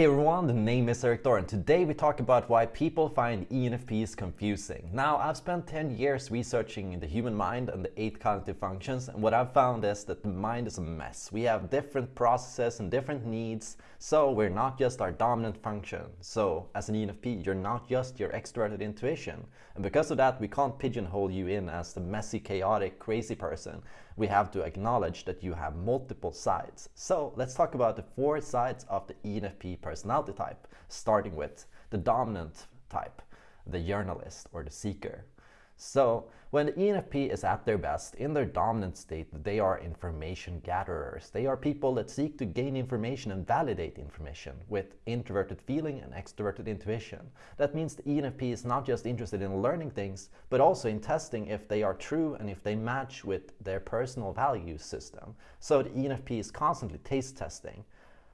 Hey everyone, the name is Erik Thor and today we talk about why people find ENFPs confusing. Now, I've spent 10 years researching the human mind and the eight cognitive functions and what I've found is that the mind is a mess. We have different processes and different needs, so we're not just our dominant function. So, as an ENFP, you're not just your extroverted intuition. And because of that, we can't pigeonhole you in as the messy, chaotic, crazy person. We have to acknowledge that you have multiple sides. So, let's talk about the four sides of the ENFP personality type, starting with the dominant type, the journalist or the seeker. So when the ENFP is at their best, in their dominant state, they are information gatherers. They are people that seek to gain information and validate information with introverted feeling and extroverted intuition. That means the ENFP is not just interested in learning things, but also in testing if they are true and if they match with their personal value system. So the ENFP is constantly taste testing.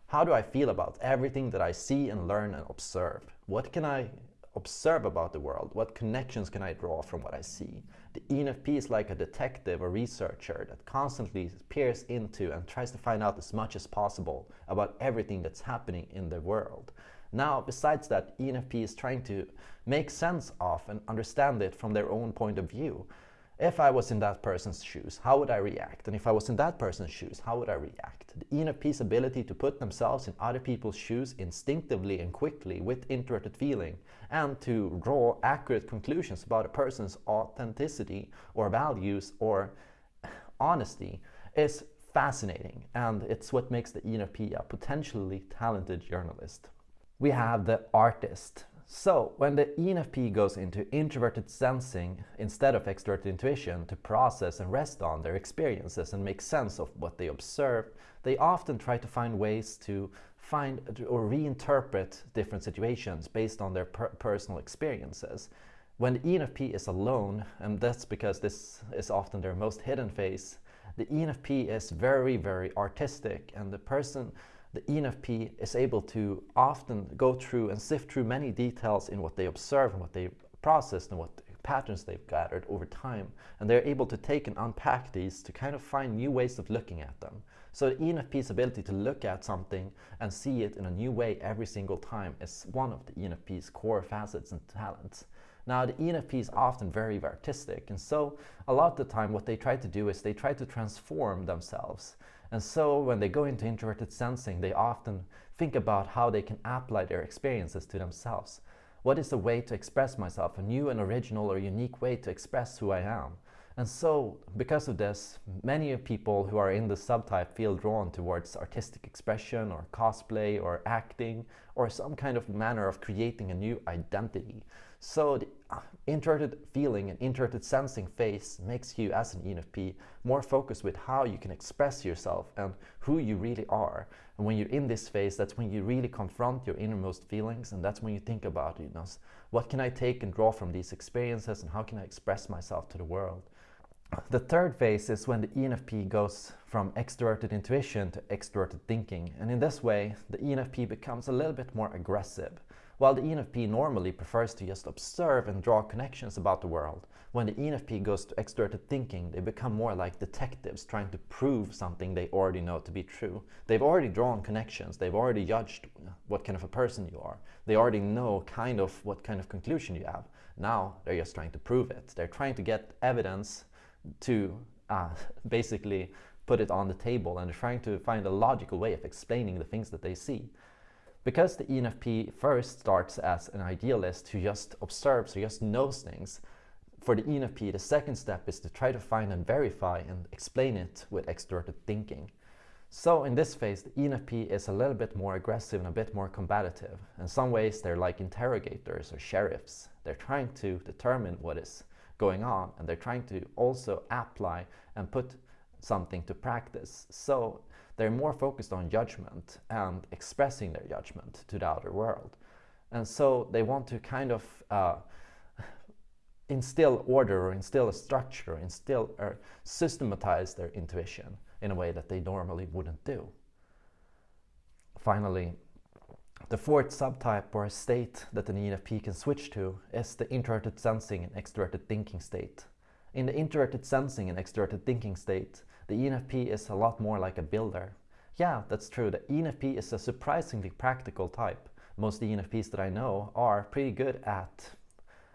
How do I feel about everything that I see and learn and observe? What can I observe about the world? What connections can I draw from what I see? The ENFP is like a detective or researcher that constantly peers into and tries to find out as much as possible about everything that's happening in the world. Now, besides that, ENFP is trying to make sense of and understand it from their own point of view if I was in that person's shoes, how would I react? And if I was in that person's shoes, how would I react? The ENFP's ability to put themselves in other people's shoes instinctively and quickly with introverted feeling and to draw accurate conclusions about a person's authenticity or values or honesty is fascinating and it's what makes the ENFP a potentially talented journalist. We have the artist so when the ENFP goes into introverted sensing instead of extroverted intuition to process and rest on their experiences and make sense of what they observe, they often try to find ways to find or reinterpret different situations based on their per personal experiences. When the ENFP is alone, and that's because this is often their most hidden phase, the ENFP is very, very artistic and the person the ENFP is able to often go through and sift through many details in what they observe and what they processed and what patterns they've gathered over time. And they're able to take and unpack these to kind of find new ways of looking at them. So the ENFP's ability to look at something and see it in a new way every single time is one of the ENFP's core facets and talents. Now the ENFP is often very artistic and so a lot of the time what they try to do is they try to transform themselves and so when they go into introverted sensing, they often think about how they can apply their experiences to themselves. What is a way to express myself, a new and original or unique way to express who I am? And so, because of this, many people who are in the subtype feel drawn towards artistic expression or cosplay or acting or some kind of manner of creating a new identity. So the uh, introverted feeling and introverted sensing phase makes you as an ENFP more focused with how you can express yourself and who you really are. And when you're in this phase, that's when you really confront your innermost feelings and that's when you think about, you know, what can I take and draw from these experiences and how can I express myself to the world? The third phase is when the ENFP goes from extroverted intuition to extroverted thinking. And in this way, the ENFP becomes a little bit more aggressive. While the ENFP normally prefers to just observe and draw connections about the world, when the ENFP goes to extroverted thinking, they become more like detectives trying to prove something they already know to be true. They've already drawn connections, they've already judged what kind of a person you are. They already know kind of what kind of conclusion you have. Now they're just trying to prove it. They're trying to get evidence to uh, basically put it on the table and trying to find a logical way of explaining the things that they see. Because the ENFP first starts as an idealist who just observes, who just knows things, for the ENFP, the second step is to try to find and verify and explain it with extroverted thinking. So in this phase, the ENFP is a little bit more aggressive and a bit more combative. In some ways, they're like interrogators or sheriffs. They're trying to determine what is going on and they're trying to also apply and put something to practice. So they're more focused on judgment and expressing their judgment to the outer world. And so they want to kind of uh, instill order or instill a structure, instill or systematize their intuition in a way that they normally wouldn't do. Finally, the fourth subtype or state that an ENFP can switch to is the introverted sensing and extroverted thinking state. In the introverted sensing and extroverted thinking state, the ENFP is a lot more like a builder. Yeah, that's true. The ENFP is a surprisingly practical type. Most ENFPs that I know are pretty good at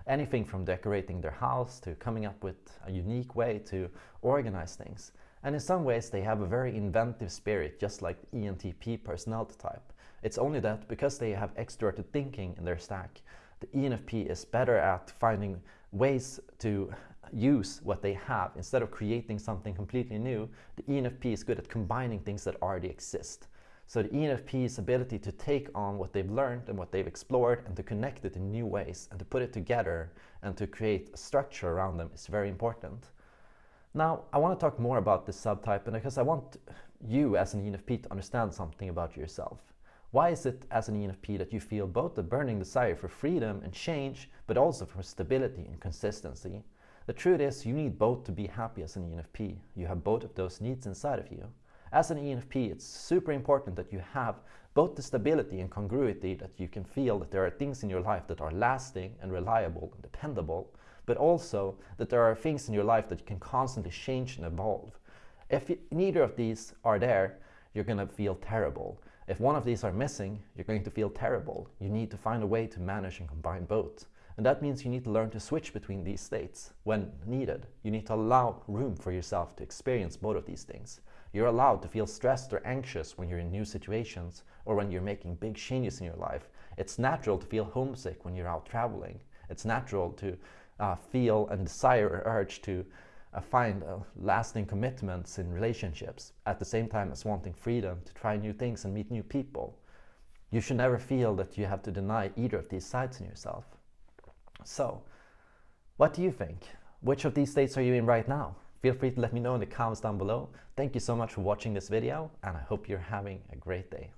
anything from decorating their house to coming up with a unique way to organize things. And in some ways they have a very inventive spirit, just like the ENTP personality type. It's only that because they have extroverted thinking in their stack, the ENFP is better at finding ways to use what they have instead of creating something completely new. The ENFP is good at combining things that already exist. So the ENFP's ability to take on what they've learned and what they've explored and to connect it in new ways and to put it together and to create a structure around them is very important. Now, I want to talk more about this subtype because I want you as an ENFP to understand something about yourself. Why is it as an ENFP that you feel both the burning desire for freedom and change, but also for stability and consistency? The truth is you need both to be happy as an ENFP. You have both of those needs inside of you. As an ENFP, it's super important that you have both the stability and congruity that you can feel that there are things in your life that are lasting and reliable and dependable, but also that there are things in your life that you can constantly change and evolve. If neither of these are there, you're going to feel terrible. If one of these are missing, you're going to feel terrible. You need to find a way to manage and combine both. And that means you need to learn to switch between these states when needed. You need to allow room for yourself to experience both of these things. You're allowed to feel stressed or anxious when you're in new situations or when you're making big changes in your life. It's natural to feel homesick when you're out traveling. It's natural to uh, feel and desire or urge to find uh, lasting commitments in relationships at the same time as wanting freedom to try new things and meet new people. You should never feel that you have to deny either of these sides in yourself. So, what do you think? Which of these states are you in right now? Feel free to let me know in the comments down below. Thank you so much for watching this video and I hope you're having a great day.